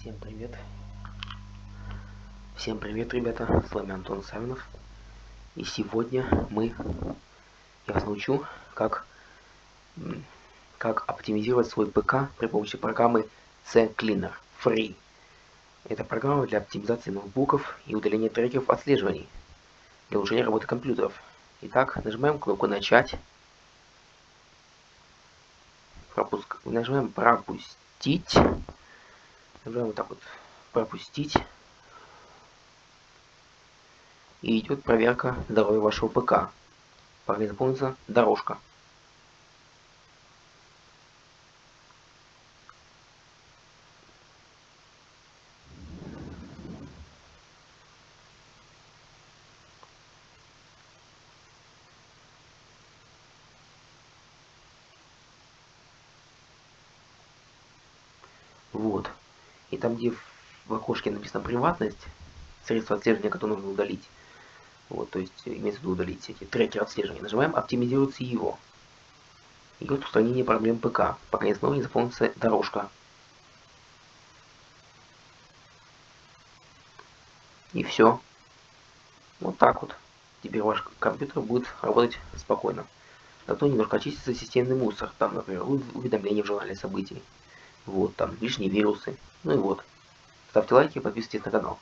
Всем привет. Всем привет, ребята. С вами Антон Савинов. И сегодня мы, я вас научу, как, как оптимизировать свой ПК при помощи программы C-Cleaner Free. Это программа для оптимизации ноутбуков и удаления трекеров отслеживаний для улучшения работы компьютеров. Итак, нажимаем кнопку «Начать». Пропуск... Нажимаем «Пропустить». Нажимаем вот так вот пропустить. И идет проверка здоровья вашего ПК. Пока заполнится дорожка. Вот. И там, где в окошке написано приватность, средства отслеживания, которые нужно удалить, вот, то есть имеется в виду удалить эти трекеры отслеживания, нажимаем оптимизировать его. Идет устранение проблем ПК, пока не снова не заполнится дорожка. И все. Вот так вот. Теперь ваш компьютер будет работать спокойно. Зато немножко очистится системный мусор. Там, например, уведомления в журнале событий. Вот, там лишние вирусы. Ну и вот. Ставьте лайки подписывайтесь на канал.